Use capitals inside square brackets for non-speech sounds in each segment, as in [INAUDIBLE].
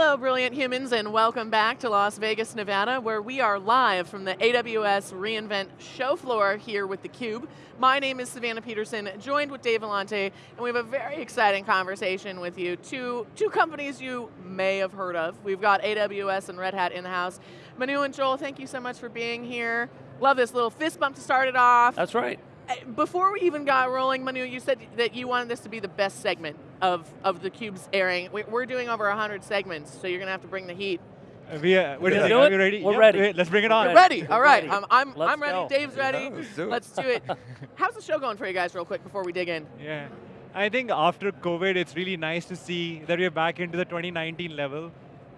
Hello, brilliant humans, and welcome back to Las Vegas, Nevada, where we are live from the AWS reInvent show floor here with theCUBE. My name is Savannah Peterson, joined with Dave Vellante, and we have a very exciting conversation with you. Two, two companies you may have heard of. We've got AWS and Red Hat in the house. Manu and Joel, thank you so much for being here. Love this little fist bump to start it off. That's right. Eh, before we even got rolling, Manu, you said that you wanted this to be the best segment of, of the Cube's airing. We're doing over 100 segments, so you're going to have to bring the heat. Uh, we, uh, what do is it? Do Are we ready? We're Yep, ready. wait, let's bring it on. We're ready, all right. ready. I'm, I'm, Let's I'm ready, go. Dave's ready. Yeah, let's do it. Let's do it. How's the show going for you guys real quick before we dig in? Yeah. I think after COVID, it's really nice to see that we're back into the 2019 level.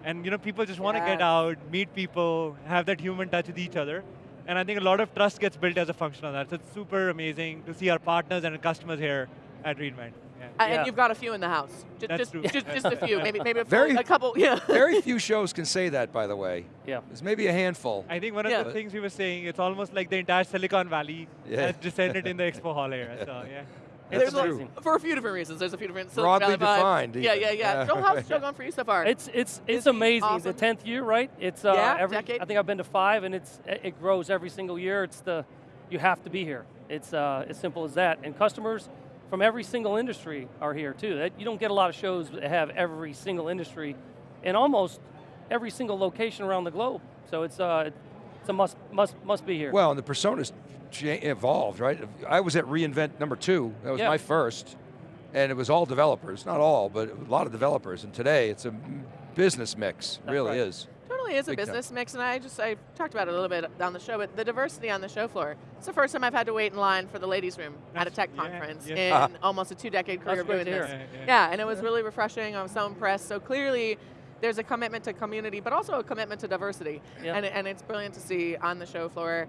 And you know, people just want to get out, meet people, have that human touch with each other. And I think a lot of trust gets built as a function of that. So it's super amazing to see our partners and our customers here at reInvent. Yeah. Uh, Yeah. And you've got a few in the house. Just, That's just, true. just, just a few, maybe, maybe a, [LAUGHS] Very- a couple, [LAUGHS] yeah. Very few shows can say that, by the way. Yeah. There's maybe a handful. I think one of Yeah. the things we were saying, it's almost like the entire Silicon Valley Yeah. has descended in the [LAUGHS] expo hall here. So yeah. There's That's a- true. for a few different reasons. There's a few different Silicon Broadly Valley defined, Yeah, yeah, yeah. Yeah. Joel, how's the show going for you so far? It's it's it's Busy, amazing. awesome. The tenth year, right? It's uh, Yeah, every. decade. I think I've been to five, and it's it grows every single year. It's the you have to be here. It's uh, as simple as that. And customers from every single industry are here too. That you don't get a lot of shows that have every single industry, in almost every single location around the globe. So it's uh, it's a must must must be here. Well, and the personas evolved, right? I was at reInvent number two. That was Yeah. my first. And it was all developers. Not all, but a lot of developers. And today, it's a business mix. That's really right. is. Totally is a Big time. business mix, and I just I talked about it a little bit on the show, but the diversity on the show floor. It's the first time I've had to wait in line for the ladies' room at a tech yeah, conference yeah. in [LAUGHS] almost a two-decade career That's of great doing this. Yeah, yeah. Yeah, and it was really refreshing. I was so impressed. So clearly, there's a commitment to community, but also a commitment to diversity, Yeah. and and it's brilliant to see on the show floor.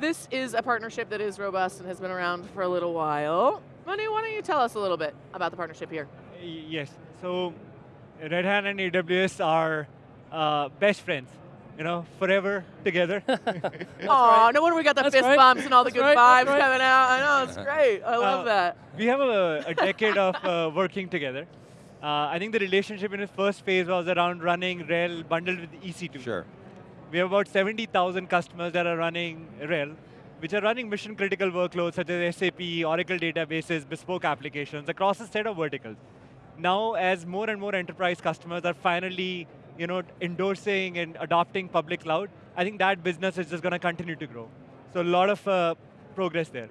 This is a partnership that is robust and has been around for a little while. Manu, why don't you tell us a little bit about the partnership here? Yes. So Red Hat and AWS are uh, best friends. You know, forever together. [LAUGHS] Oh, [LAUGHS] no wonder we got the That's fist right. bumps and all the That's good right, vibes right. coming out. I know, it's great. I love Uh, that. we have a, a decade of uh, working together. Uh, I think the relationship in its first phase was around running RHEL bundled with EC2. Sure. We have about 70,000 customers that are running RHEL, which are running mission critical workloads such as SAP, Oracle databases, bespoke applications across a set of verticals. Now, as more and more enterprise customers are finally you know, endorsing and adopting public cloud, I think that business is just going to continue to grow. So a lot of uh, progress there.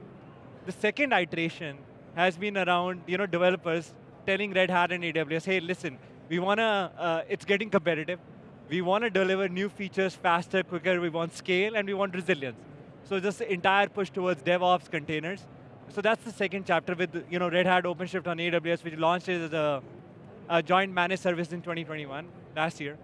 The second iteration has been around you know, developers telling Red Hat and AWS, hey, listen, we want to, uh, it's getting competitive. We want to deliver new features faster, quicker, we want scale, and we want resilience. So just the entire push towards DevOps containers. So that's the second chapter with you know, Red Hat OpenShift on AWS, which launched as a, a joint managed service in 2021, last year.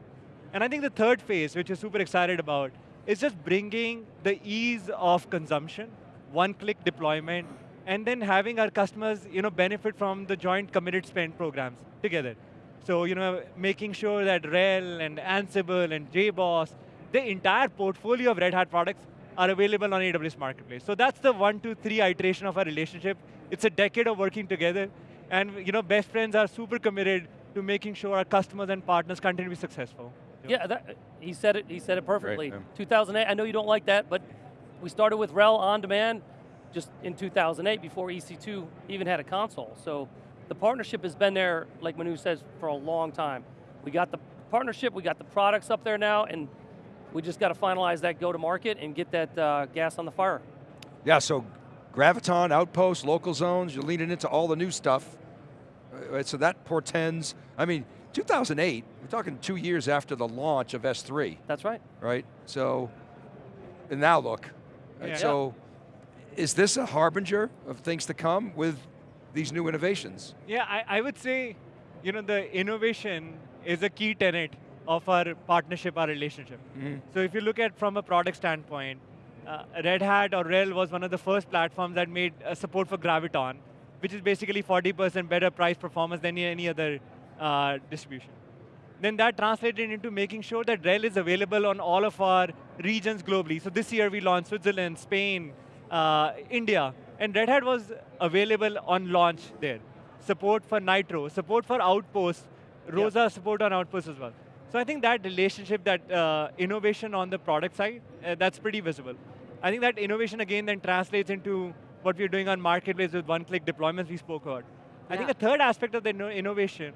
And I think the third phase, which we're super excited about, is just bringing the ease of consumption, one-click deployment, and then having our customers you know, benefit from the joint committed spend programs together. So you know, making sure that RHEL and Ansible and JBoss, the entire portfolio of Red Hat products are available on AWS Marketplace. So that's the one, two, three iteration of our relationship. It's a decade of working together, and you know, best friends are super committed to making sure our customers and partners continue to be successful. Yeah, that, he said it. He said it perfectly. yeah. 2008. I know you don't like that, but we started with RHEL on demand just in 2008 before EC2 even had a console. So the partnership has been there, like Manu says, for a long time. We got the partnership, we got the products up there now, and we just got to finalize that go to market and get that uh, gas on the fire. Yeah, so Graviton, Outpost, local zones, you're leaning into all the new stuff. Uh, right, so that portends, I mean, 2008, we're talking two years after the launch of S3, That's right. right? So, and now look. right, Yeah. So, is this a harbinger of things to come with these new innovations? Yeah, I, I would say, you know, the innovation is a key tenet of our partnership, our relationship. Mhm. So if you look at from a product standpoint, uh, Red Hat or RHEL was one of the first platforms that made uh, support for Graviton, which is basically 40% better price performance than any other uh, distribution. Then that translated into making sure that RHEL is available on all of our regions globally. So this year we launched Switzerland, Spain, uh, India, and Red Hat was available on launch there. Support for Nitro, support for Outpost, Rosa support on Outpost as well. So I think that relationship, that uh, innovation on the product side, uh, that's pretty visible. I think that innovation again then translates into what we're doing on marketplace with one-click deployments we spoke about. I think Yeah. a third aspect of the innovation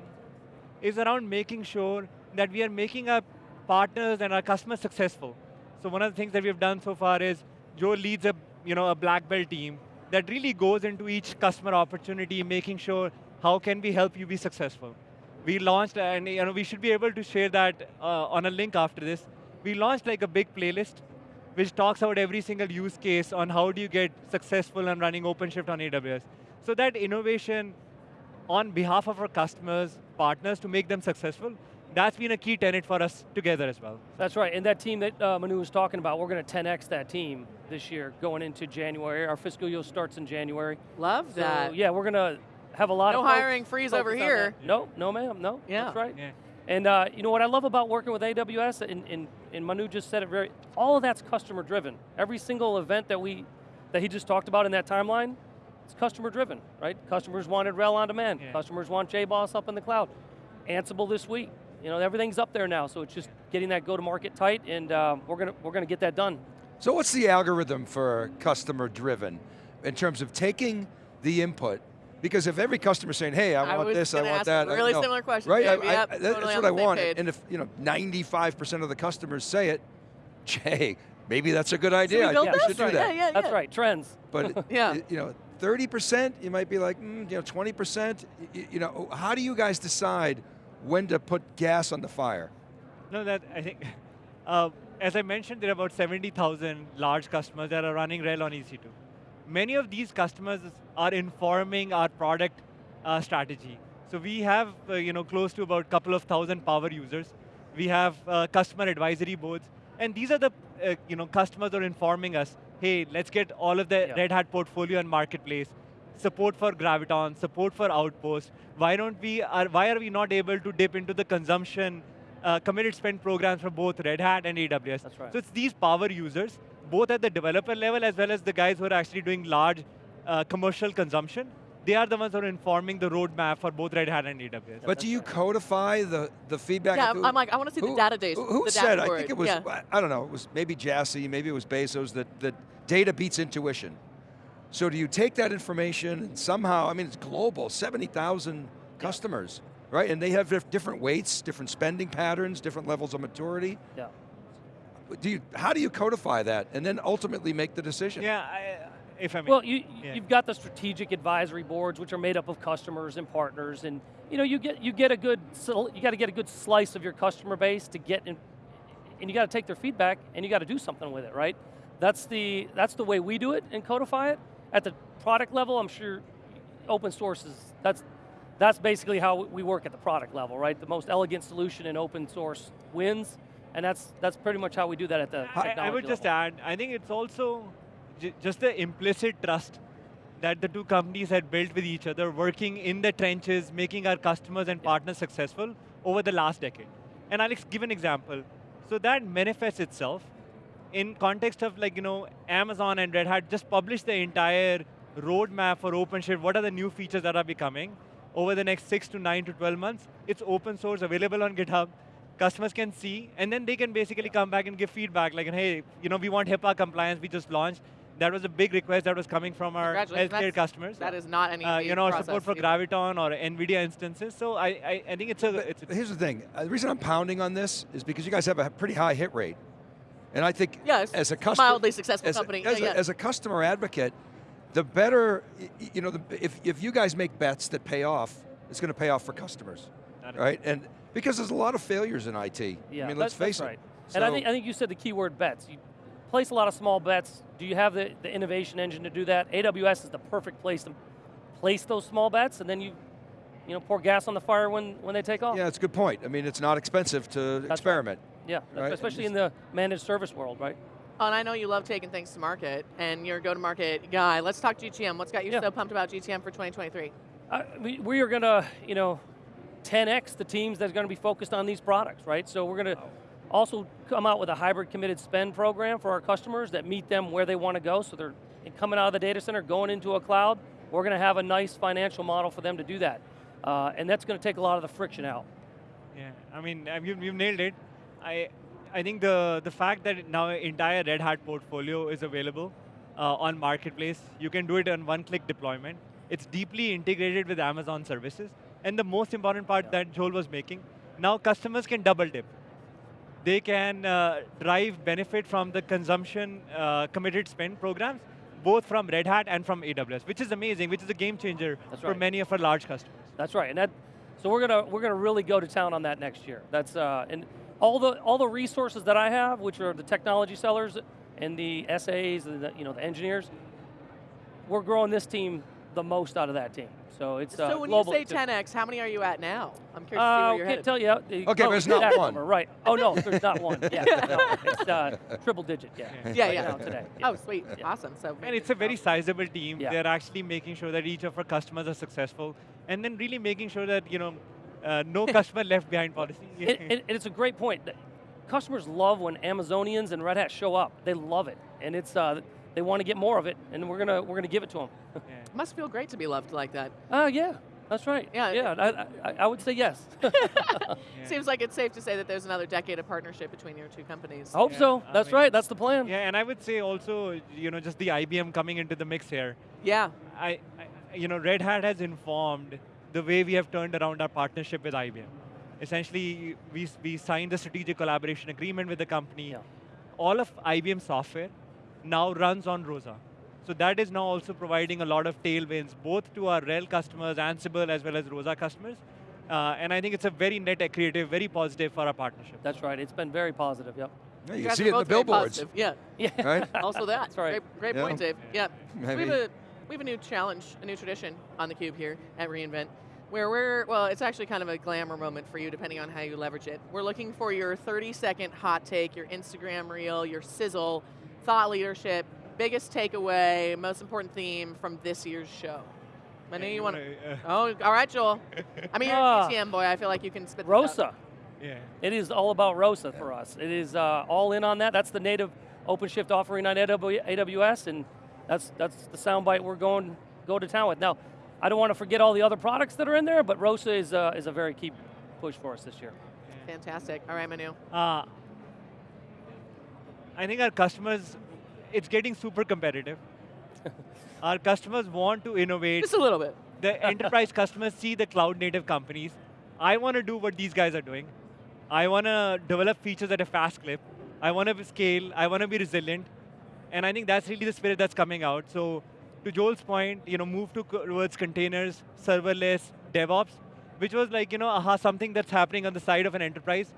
is around making sure that we are making our partners and our customers successful. So one of the things that we've done so far is Joel leads a, you know, a black belt team that really goes into each customer opportunity, making sure how can we help you be successful. We launched, and you know, we should be able to share that uh, on a link after this. We launched like a big playlist which talks about every single use case on how do you get successful and running OpenShift on AWS. So that innovation on behalf of our customers, partners to make them successful, that's been a key tenet for us together as well. That's right, and that team that uh, Manu was talking about, we're going to 10x that team this year going into January. Our fiscal year starts in January. Love So that. yeah, we're going to have a lot No of folks hiring freeze over here. that. No, no ma'am, no, Yeah. that's right. Yeah. And uh, you know what I love about working with AWS, and, and, and Manu just said it very, all of that's customer driven. Every single event that we, that he just talked about in that timeline, it's customer driven, right? Customers wanted RHEL on demand. Yeah. Customers want JBoss up in the cloud. Ansible this week. You know, everything's up there now, so it's just getting that go-to-market tight, and uh, we're gonna we're gonna get that done. So what's the algorithm for customer driven in terms of taking the input? Because if every customer saying, hey, I, I want was this, I want ask that. a I- really you know, similar question, Right, Dave. I- I- Yep, that- totally that's what I want. page. And if you know, 95% of the customers say it, [LAUGHS] Jay, maybe that's a good idea. I build think we this? should do Right. that. Yeah, yeah, That's right, trends. But [LAUGHS] Yeah. you know, 30%, you might be like, mm, you know, 20%. y- You know, how do you guys decide when to put gas on the fire? No, that I think, [LAUGHS] uh, as I mentioned, there are about 70,000 large customers that are running RHEL on EC2. Many of these customers are informing our product uh, strategy. So we have, uh, you know, close to about a couple of thousand power users. We have uh, customer advisory boards, and these are the, uh, you know, customers are informing us, hey, let's get all of the Yeah. Red Hat portfolio and marketplace, support for Graviton, support for Outpost. Why don't we? Are, why are we not able to dip into the consumption uh, committed spend programs for both Red Hat and AWS? That's right. So it's these power users, both at the developer level as well as the guys who are actually doing large uh, commercial consumption. They are the ones who are informing the roadmap for both Red Hat and AWS. But do you codify the, the feedback? Yeah, of who- I'm like, I want to see the who- data days. Who, who the said? I think it was. Yeah. I don't know. It was maybe Jassy, maybe it was Bezos. That that data beats intuition. So do you take that information and somehow? I mean, it's global. Seventy thousand customers, right? And they have different weights, different spending patterns, different levels of maturity. Yeah. Do you? How do you codify that and then ultimately make the decision? Yeah, I, if I may. Well, you, Yeah. you've got the strategic advisory boards, which are made up of customers and partners, and you know you get you get a good you got to get a good slice of your customer base to get in, and you got to take their feedback and you got to do something with it, right? That's the that's the way we do it and codify it. At the product level, I'm sure open source is that's that's basically how we work at the product level, right? The most elegant solution in open source wins, and that's that's pretty much how we do that at the I, I would just level. add, I think it's also just the implicit trust that the two companies had built with each other, working in the trenches, making our customers and partners successful over the last decade. And I'll give an example. So that manifests itself in context of like, you know, Amazon and Red Hat just published the entire roadmap for OpenShift. What are the new features that are becoming over the next six to nine to 12 months? It's open source, available on GitHub. Customers can see, and then they can basically come back and give feedback like, hey, you know, we want HIPAA compliance, we just launched. That was a big request that was coming from our healthcare customers. That is not an easy Uh, you know, process support for either. Graviton or NVIDIA instances. So I, I, I think it's a, it's, But here's the thing. Uh, the reason I'm pounding on this is because you guys have a pretty high hit rate, and I think Yeah, as a a customer, mildly successful as a- company. as, Yeah, a, as a customer advocate, the better, y- y- you know, the, if if you guys make bets that pay off, it's going to pay off for customers, right? And because there's a lot of failures in IT. Yeah, I mean, let's face that's right. it. And I think, I think you said the key word bets. You place a lot of small bets. Do you have the, the innovation engine to do that? AWS is the perfect place to place those small bets, and then you, you know, pour gas on the fire when, when they take off. Yeah, it's a good point. I mean, it's not expensive to right. experiment. Yeah, Right, especially and in the managed service world, right? Oh, and I know you love taking things to market, and you're a go-to-market guy. Let's talk GTM. What's got you Yeah. so pumped about GTM for 2023? Uh, we, we are going to, you know, 10x the teams that are going to be focused on these products, right? So we're going to also come out with a hybrid committed spend program for our customers that meet them where they want to go. So they're coming out of the data center, going into a cloud. We're going to have a nice financial model for them to do that. Uh, and that's going to take a lot of the friction out. Yeah, I mean, uh, you, you've nailed it. I, I think the, the fact that now entire Red Hat portfolio is available uh, on Marketplace, you can do it on one-click deployment. It's deeply integrated with Amazon services. And the most important part that Joel was making, now customers can double dip. They can uh, derive benefit from the consumption uh, committed spend programs, both from Red Hat and from AWS, which is amazing, which is a game changer That's for right. many of our large customers. That's right, and that. So we're gonna we're gonna really go to town on that next year. That's uh, and all the all the resources that I have, which are the technology sellers and the SAs and the you know the engineers. We're growing this team the most out of that team. So it's uh, so when global. you say 10x, how many are you at now? I'm curious to see Uh, where you're can't headed. tell you. the- Okay, oh, but it's not exact one. number, right? Oh no, there's not one. [LAUGHS] Yeah, no, it's uh, triple digit. Yeah. Yeah, right yeah. now today. yeah. Oh, sweet, awesome. So And it's a very sizable team. Yeah. They're actually making sure that each of our customers are successful, and then really making sure that you know, uh, no [LAUGHS] customer left behind policy. And, and- and it's a great point. Customers love when Amazonians and Red Hat show up. They love it, and it's uh, they want to get more of it, and we're gonna we're gonna give it to them. [LAUGHS] Yeah. must feel great to be loved like that. Oh yeah, that's right. Yeah, yeah. I, I, I would say yes. [LAUGHS] Yeah. Seems like it's safe to say that there's another decade of partnership between your two companies. I Hope Yeah, so. I That's mean- right. That's the plan. Yeah, and I would say also, you know, just the IBM coming into the mix here. Yeah, I, I, you know, Red Hat has informed the way we have turned around our partnership with IBM. Essentially, we, we signed the strategic collaboration agreement with the company. Yeah. All of IBM software now runs on Rosa. So that is now also providing a lot of tailwinds, both to our RHEL customers, Ansible, as well as Rosa customers. Uh, and I think it's a very net creative, very positive for our partnership. That's right. It's been very positive. Yep. Yeah, you you guys see it in the both billboards. Yeah, [LAUGHS] Yeah. right? also that. That's right. Great, great Yeah. point, Dave. Yeah. So we have a we have a new challenge, a new tradition on the cube here at reInvent, where we're well, it's actually kind of a glamour moment for you, depending on how you leverage it. We're looking for your 30 second hot take, your Instagram reel, your sizzle, thought leadership, biggest takeaway, most important theme from this year's show. I know Yeah, you want to. uh, Oh, all right, Joel. I mean, you're Ah. a GTM boy. I feel like you can spit this out. Rosa. yeah. It is all about Rosa for us. It is uh, all in on that. That's the native OpenShift offering on AWS, and that's that's the soundbite we're going go to town with. Now, I don't want to forget all the other products that are in there, but Rosa is uh, is a very key push for us this year. Fantastic. All right, Manu. Uh, I think our customers, it's getting super competitive. [LAUGHS] our customers want to innovate. Just a little bit. The enterprise customers see the cloud native companies. I want to do what these guys are doing. I want to develop features at a fast clip. I want to scale. I want to be resilient. And I think that's really the spirit that's coming out. So to Joel's point, you know, move to towards containers, serverless, DevOps, which was like, you know, aha, something that's happening on the side of an enterprise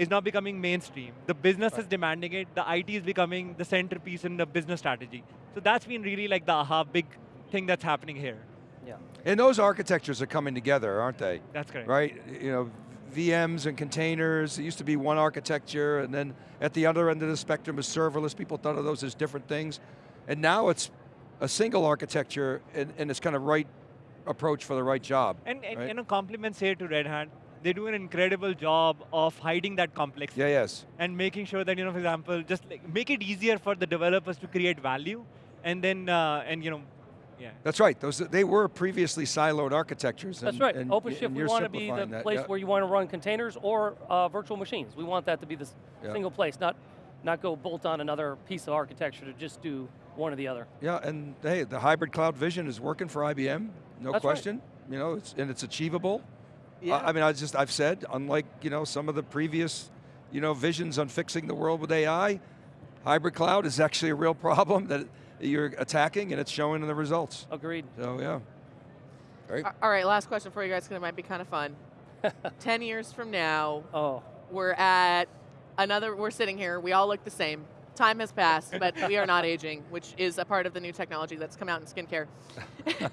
is now becoming mainstream. The business is demanding it. The IT is becoming the centerpiece in the business strategy. So that's been really like the aha big thing that's happening here. Yeah. And those architectures are coming together, aren't they? That's correct. Right? You know, VMs and containers, it used to be one architecture, and then at the other end of the spectrum is serverless. People thought of those as different things. And now it's a single architecture, and, and it's kind of right approach for the right job. And, and right? you know, compliments here to Red Hat. They do an incredible job of hiding that complexity Yeah, yes. and making sure that, you know, for example, just like make it easier for the developers to create value, and then, uh, and you know, yeah. That's right. Those they were previously siloed architectures. That's and- right. and- OpenShift, and we want to be the that, place yeah. where you want to run containers or uh, virtual machines. We want that to be the Yeah. single place, not not go bolt on another piece of architecture to just do one or the other. Yeah, and hey, the hybrid cloud vision is working for IBM, no That's right. question. You know, it's, and it's achievable. Yeah. I I mean, I just I've said, unlike you know some of the previous, you know, visions on fixing the world with AI, hybrid cloud is actually a real [LAUGHS] problem that you're attacking, and it's showing in the results. Agreed. So yeah, great. All right, last question for you guys, because it might be kind of fun. [LAUGHS] 10 years from now, Oh, we're at another, we're sitting here, we all look the same. Time has passed, but we are not [LAUGHS] aging, which is a part of the new technology that's come out in skincare.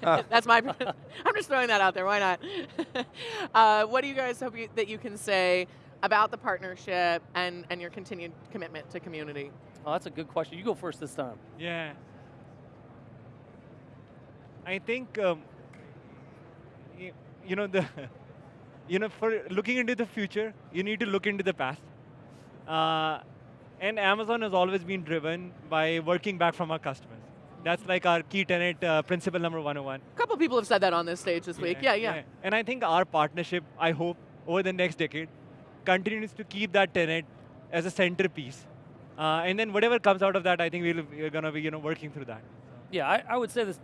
[LAUGHS] [LAUGHS] that's my, I'm just throwing that out there, why not? uh, what do you guys hope you, that you can say about the partnership and, and your continued commitment to community? oh, that's a good question. You go first this time. Yeah. I think, um, y- you know, the, you know, for looking into the future, you need to look into the past. Uh, and Amazon has always been driven by working back from our customers. That's like our key tenet, uh, principle number 101. A couple people have said that on this stage this week. Yeah, yeah. And I think our partnership, I hope, over the next decade continues to keep that tenant as a centerpiece. Uh, and then whatever comes out of that, I think we'll, we're going to be you know, working through that. Yeah, I, I would say this.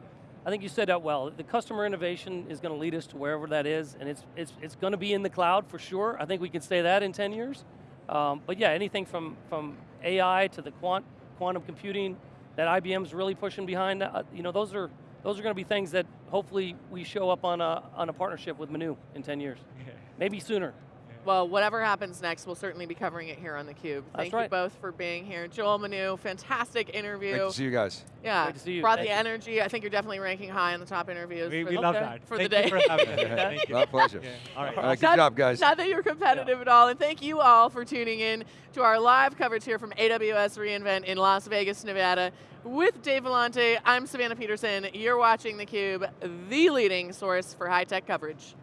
I think you said that well. The customer innovation is going to lead us to wherever that is, and it's it's it's going to be in the cloud for sure. I think we can say that in 10 years. Um, but yeah, anything from from AI to the quant quantum computing that IBM's really pushing behind. Uh, you know, those are those are going to be things that hopefully we show up on a on a partnership with Manu in 10 years, [LAUGHS] maybe sooner. Well, whatever happens next, we'll certainly be covering it here on theCUBE. Thank you both for being here. Joel Manu, fantastic interview. Great to see you guys. Yeah, Great to see you. brought Thank the you. energy. I think you're definitely ranking high on the top interviews. We, for we the- love Okay. that. For the Thank you day. for having us. [LAUGHS] Thank you. My pleasure. Yeah. All right. All right, good Not- job, guys. Not that you're competitive at all, and thank you all for tuning in to our live coverage here from AWS reInvent in Las Vegas, Nevada. With Dave Vellante, I'm Savannah Peterson. You're watching theCUBE, the leading source for high-tech coverage.